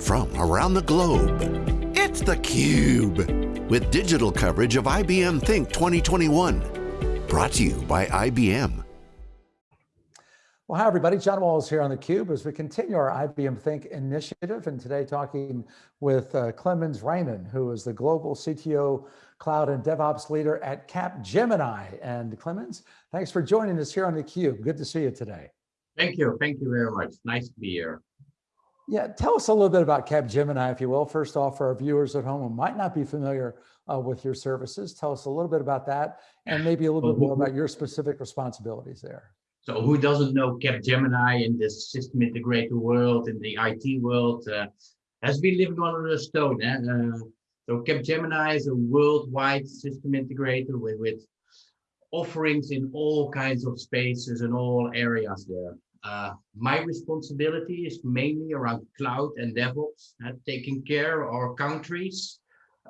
from around the globe. It's theCUBE, with digital coverage of IBM Think 2021. Brought to you by IBM. Well, hi everybody, John Walls here on theCUBE as we continue our IBM Think initiative and today talking with uh, Clemens Reijnen, who is the Global CTO Cloud and DevOps Leader at Capgemini. And Clemens, thanks for joining us here on theCUBE. Good to see you today. Thank you, thank you very much. Nice to be here. Yeah, tell us a little bit about Capgemini, if you will. First off, for our viewers at home who might not be familiar uh, with your services, tell us a little bit about that and maybe a little bit more about your specific responsibilities there. So who doesn't know Capgemini in this system integrator world, in the IT world, uh, has been living under a stone. Eh? Uh, so Capgemini is a worldwide system integrator with, with offerings in all kinds of spaces and all areas there. Uh, my responsibility is mainly around cloud and DevOps, uh, taking care of our countries,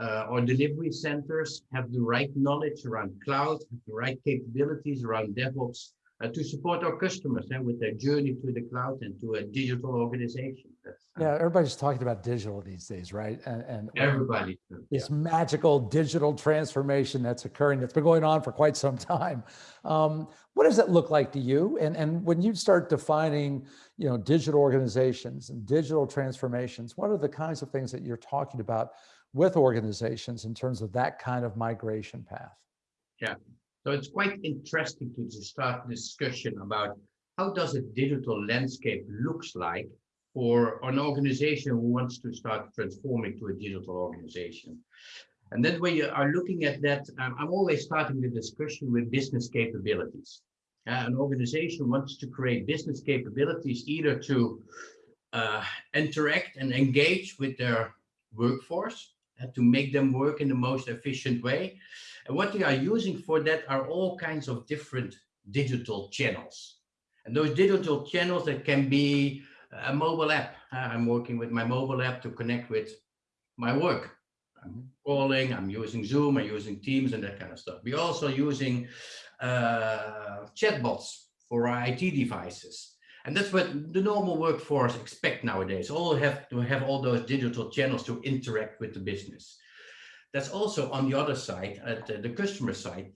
uh, our delivery centers have the right knowledge around cloud, the right capabilities around DevOps, uh, to support our customers and with their journey to the cloud and to a digital organization. Uh, yeah, everybody's talking about digital these days, right? And, and everybody. This yeah. magical digital transformation that's occurring, that's been going on for quite some time. Um, what does it look like to you? And, and when you start defining, you know, digital organizations and digital transformations, what are the kinds of things that you're talking about with organizations in terms of that kind of migration path? Yeah, so it's quite interesting to start discussion about how does a digital landscape looks like for an organization who wants to start transforming to a digital organization. And then when you are looking at that, um, I'm always starting the discussion with business capabilities. Uh, an organization wants to create business capabilities either to uh, interact and engage with their workforce, uh, to make them work in the most efficient way, and what they are using for that are all kinds of different digital channels. And those digital channels that can be a mobile app. Uh, I'm working with my mobile app to connect with my work. I'm calling, I'm using Zoom, I'm using Teams and that kind of stuff. We're also using uh, chatbots for our IT devices. And that's what the normal workforce expect nowadays. All have to have all those digital channels to interact with the business. That's also on the other side, at the, the customer side.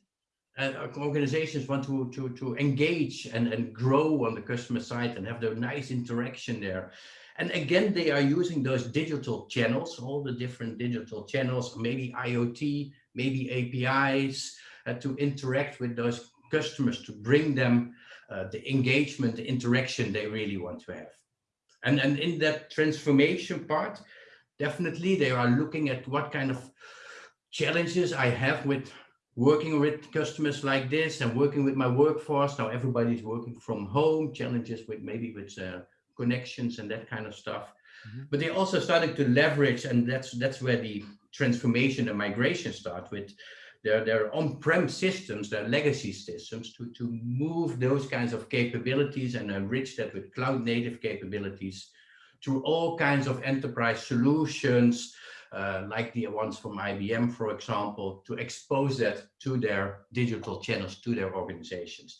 Uh, organizations want to, to, to engage and, and grow on the customer side and have the nice interaction there. And again, they are using those digital channels, all the different digital channels, maybe IoT, maybe APIs, uh, to interact with those customers, to bring them uh, the engagement, the interaction they really want to have. And, and in that transformation part, definitely they are looking at what kind of challenges I have with working with customers like this and working with my workforce. Now everybody's working from home, challenges with maybe with uh, connections and that kind of stuff. Mm -hmm. But they're also starting to leverage, and that's that's where the transformation and migration start with their, their on-prem systems, their legacy systems, to, to move those kinds of capabilities and enrich that with cloud native capabilities through all kinds of enterprise solutions, uh, like the ones from IBM, for example, to expose that to their digital channels, to their organizations.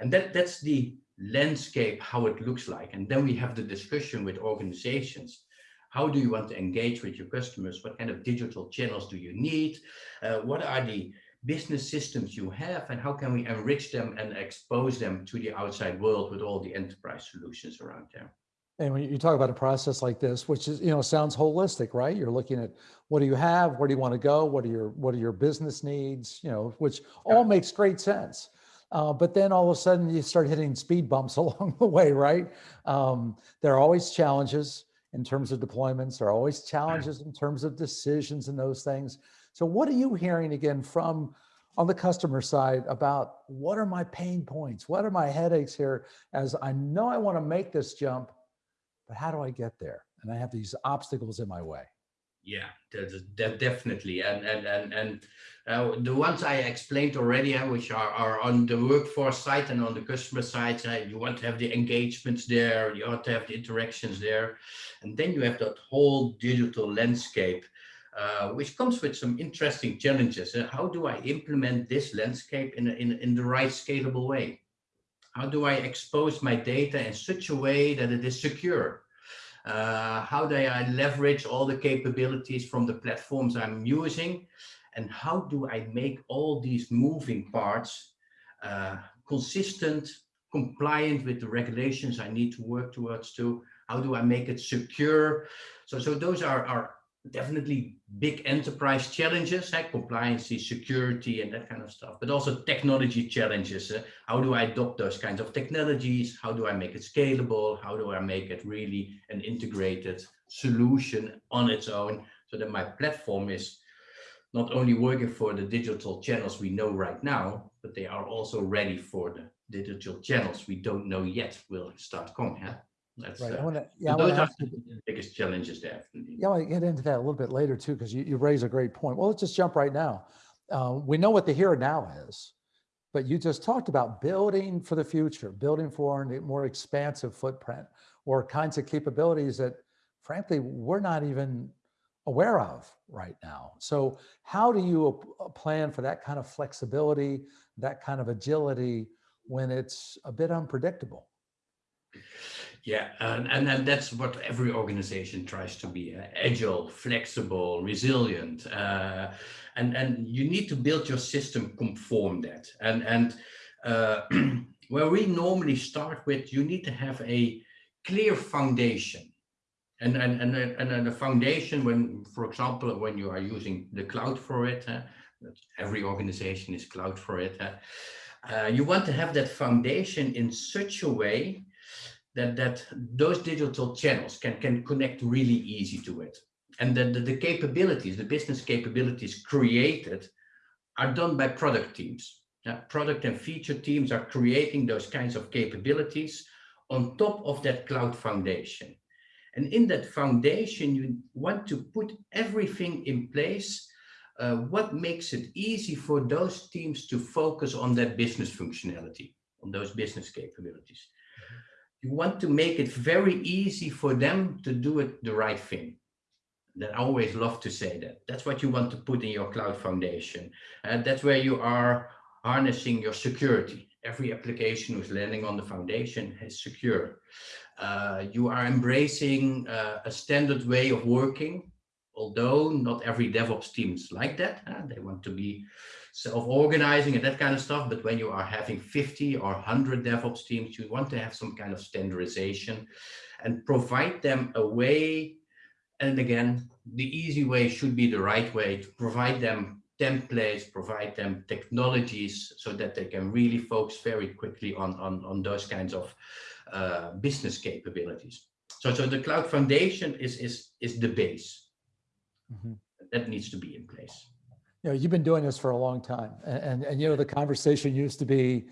And that, that's the landscape, how it looks like. And then we have the discussion with organizations. How do you want to engage with your customers? What kind of digital channels do you need? Uh, what are the business systems you have and how can we enrich them and expose them to the outside world with all the enterprise solutions around there? And when you talk about a process like this, which is, you know, sounds holistic, right? You're looking at what do you have, where do you want to go, what are your what are your business needs, you know, which all makes great sense. Uh, but then all of a sudden you start hitting speed bumps along the way, right? Um, there are always challenges in terms of deployments. There are always challenges in terms of decisions and those things. So what are you hearing again from on the customer side about what are my pain points? What are my headaches here as I know I want to make this jump, but how do I get there? And I have these obstacles in my way. Yeah, that, definitely. And and and and uh, the ones I explained already, uh, which are, are on the workforce side and on the customer side, uh, you want to have the engagements there, you want to have the interactions there. And then you have that whole digital landscape, uh, which comes with some interesting challenges. Uh, how do I implement this landscape in, in, in the right scalable way? How do I expose my data in such a way that it is secure? Uh, how do I leverage all the capabilities from the platforms I'm using? And how do I make all these moving parts uh, consistent, compliant with the regulations I need to work towards to? How do I make it secure? So, so those are, are definitely big enterprise challenges, like compliance, security, and that kind of stuff, but also technology challenges. Uh, how do I adopt those kinds of technologies? How do I make it scalable? How do I make it really an integrated solution on its own so that my platform is not only working for the digital channels we know right now, but they are also ready for the digital channels we don't know yet will start coming. Huh? That's, Right, I uh, want to, yeah, those are the biggest challenges there. Yeah, I want to get into that a little bit later too, because you, you raise a great point. Well, let's just jump right now. Uh, we know what the here and now is, but you just talked about building for the future, building for a more expansive footprint or kinds of capabilities that frankly, we're not even aware of right now. So how do you uh, plan for that kind of flexibility, that kind of agility when it's a bit unpredictable? Yeah, and, and and that's what every organization tries to be: uh, agile, flexible, resilient, uh, and and you need to build your system conform that. And and uh, where we normally start with, you need to have a clear foundation, and and and and, and the foundation when, for example, when you are using the cloud for it, every organization is cloud for it. Uh, you want to have that foundation in such a way that that those digital channels can can connect really easy to it. And that the, the capabilities the business capabilities created are done by product teams. Yeah, product and feature teams are creating those kinds of capabilities on top of that cloud foundation. And in that foundation you want to put everything in place uh, what makes it easy for those teams to focus on that business functionality on those business capabilities you want to make it very easy for them to do it the right thing. That I always love to say that. That's what you want to put in your cloud foundation. And that's where you are harnessing your security. Every application who's landing on the foundation is secure. Uh, you are embracing uh, a standard way of working, although not every DevOps team is like that. They want to be self-organizing and that kind of stuff. But when you are having 50 or 100 DevOps teams, you want to have some kind of standardization and provide them a way. And again, the easy way should be the right way to provide them templates, provide them technologies so that they can really focus very quickly on, on, on those kinds of uh, business capabilities. So, so the cloud foundation is, is, is the base. Mm -hmm. That needs to be in place you know, you've been doing this for a long time and, and, and, you know, the conversation used to be,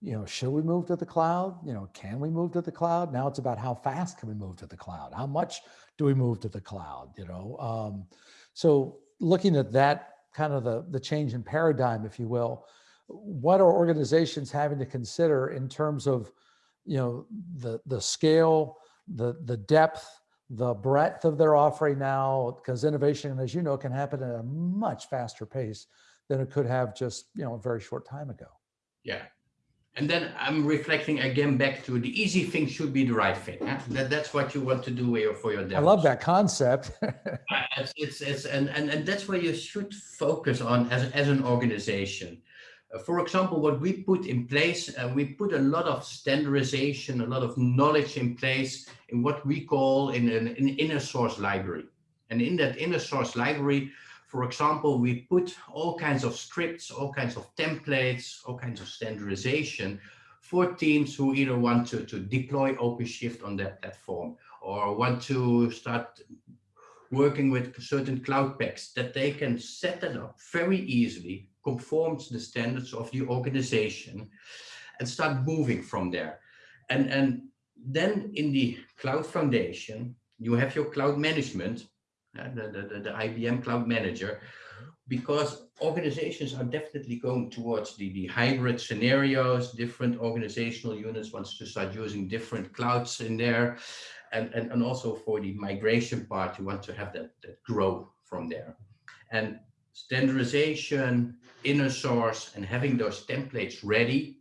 you know, should we move to the cloud? You know, can we move to the cloud? Now it's about how fast can we move to the cloud? How much do we move to the cloud? You know, um, so looking at that kind of the, the change in paradigm, if you will, what are organizations having to consider in terms of, you know, the, the scale, the, the depth, the breadth of their offering now, because innovation, as you know, can happen at a much faster pace than it could have just, you know, a very short time ago. Yeah. And then I'm reflecting again back to the easy thing should be the right thing. Huh? That, that's what you want to do for your, I love that concept. Uh, it's, it's, it's, and, and, and that's where you should focus on as, as an organization. For example, what we put in place, uh, we put a lot of standardization, a lot of knowledge in place in what we call in an, an inner source library. And in that inner source library, for example, we put all kinds of scripts, all kinds of templates, all kinds of standardization for teams who either want to, to deploy OpenShift on their platform or want to start working with certain Cloud Paks that they can set that up very easily conforms to the standards of the organization and start moving from there. And, and then in the cloud foundation, you have your cloud management, uh, the, the, the IBM Cloud Manager, because organizations are definitely going towards the, the hybrid scenarios, different organizational units wants to start using different clouds in there. And, and, and also for the migration part, you want to have that, that grow from there. And standardization, inner source, and having those templates ready,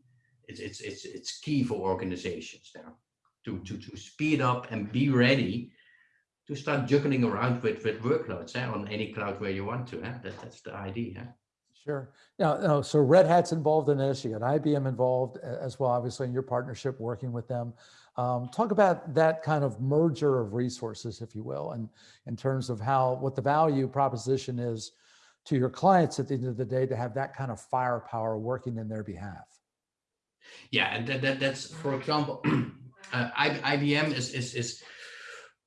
it's, it's, it's, it's key for organizations now to, to, to speed up and be ready to start juggling around with, with workloads eh, on any cloud where you want to. Eh? That, that's the idea. Eh? Sure. Now, no, so Red Hat's involved in this. You got IBM involved as well, obviously in your partnership working with them. Um, talk about that kind of merger of resources, if you will, and in terms of how what the value proposition is to your clients at the end of the day to have that kind of firepower working in their behalf. Yeah, and that, that that's for example, uh, IBM is is is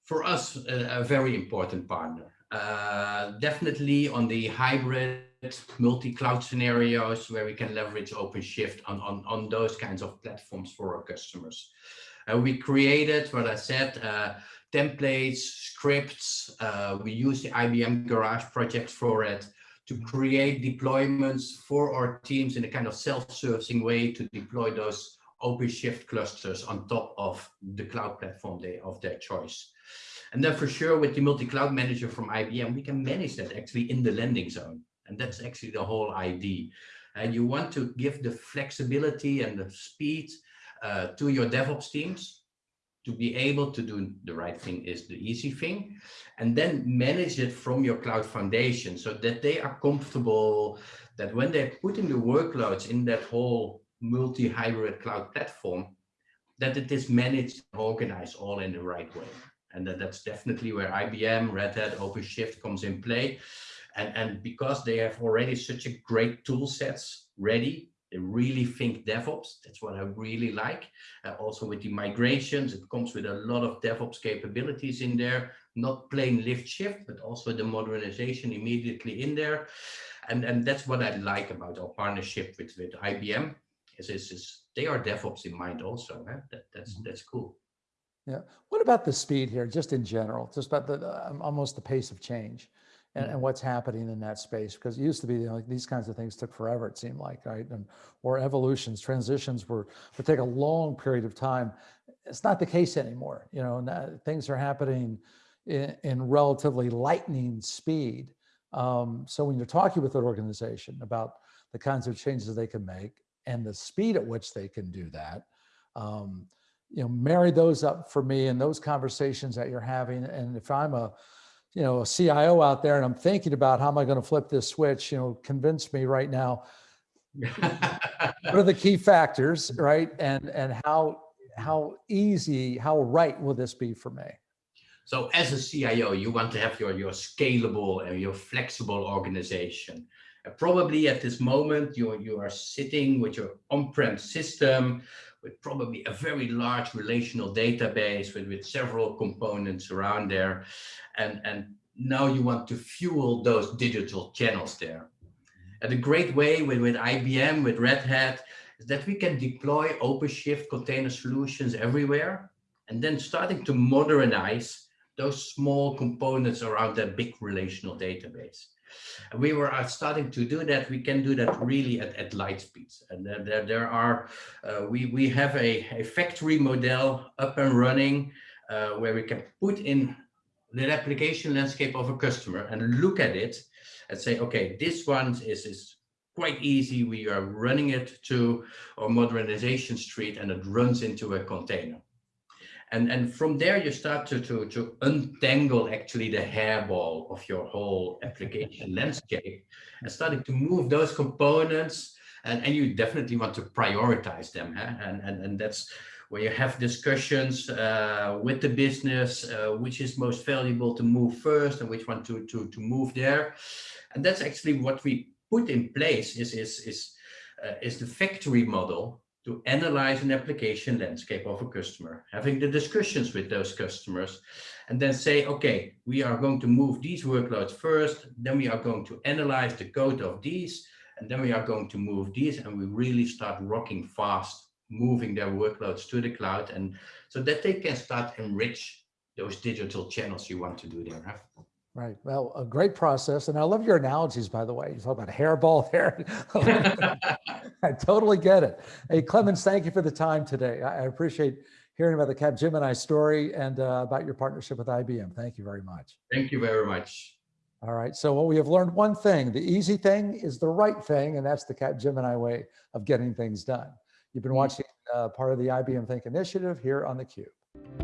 for us a, a very important partner. Uh, definitely on the hybrid multi-cloud scenarios where we can leverage OpenShift on, on, on those kinds of platforms for our customers. Uh, we created, what I said, uh, templates, scripts. Uh, we use the IBM Garage project for it to create deployments for our teams in a kind of self-servicing way to deploy those OpenShift clusters on top of the cloud platform they, of their choice. And then for sure with the multi-cloud manager from IBM, we can manage that actually in the landing zone. And that's actually the whole idea. And you want to give the flexibility and the speed uh, to your DevOps teams to be able to do the right thing is the easy thing and then manage it from your cloud foundation so that they are comfortable that when they're putting the workloads in that whole multi-hybrid cloud platform that it is managed organized all in the right way. And that, that's definitely where IBM, Red Hat, OpenShift comes in play. And, and because they have already such a great tool sets ready really think DevOps. That's what I really like. Uh, also with the migrations, it comes with a lot of DevOps capabilities in there, not plain lift shift, but also the modernization immediately in there. And, and that's what I like about our partnership with, with IBM is, is, is they are DevOps in mind also. Huh? That, that's, mm -hmm. that's cool. Yeah. What about the speed here, just in general, just about the um, almost the pace of change? And, and what's happening in that space because it used to be you know, like these kinds of things took forever it seemed like right? And or evolutions transitions were would take a long period of time. It's not the case anymore you know now, things are happening in, in relatively lightning speed. Um, so when you're talking with an organization about the kinds of changes they can make and the speed at which they can do that um, you know marry those up for me and those conversations that you're having. And if i'm a you know, a CIO out there and I'm thinking about how am I going to flip this switch, you know, convince me right now. what are the key factors, right? And and how how easy, how right will this be for me? So as a CIO, you want to have your, your scalable and your flexible organization. Probably at this moment, you, you are sitting with your on-prem system with probably a very large relational database with, with several components around there. And, and now you want to fuel those digital channels there. And a great way with, with IBM, with Red Hat, is that we can deploy OpenShift container solutions everywhere and then starting to modernize those small components around that big relational database. And we were uh, starting to do that. We can do that really at, at light speeds. And there, there, there are, uh, we, we have a, a factory model up and running uh, where we can put in the application landscape of a customer and look at it and say, okay, this one is, is quite easy. We are running it to our modernization street and it runs into a container. And, and from there, you start to, to, to untangle actually the hairball of your whole application landscape and starting to move those components. And, and you definitely want to prioritize them. Huh? And, and, and that's where you have discussions uh, with the business, uh, which is most valuable to move first and which one to, to, to move there. And that's actually what we put in place is, is, is, uh, is the factory model to analyze an application landscape of a customer, having the discussions with those customers, and then say, okay, we are going to move these workloads first, then we are going to analyze the code of these, and then we are going to move these, and we really start rocking fast, moving their workloads to the cloud, and so that they can start enrich those digital channels you want to do there. Right. Well, a great process. And I love your analogies, by the way. You talk about hairball there. I totally get it. Hey, Clemens, thank you for the time today. I appreciate hearing about the Capgemini story and uh, about your partnership with IBM. Thank you very much. Thank you very much. All right. So what we have learned one thing, the easy thing is the right thing, and that's the Capgemini way of getting things done. You've been mm-hmm. watching uh, part of the IBM Think Initiative here on theCUBE.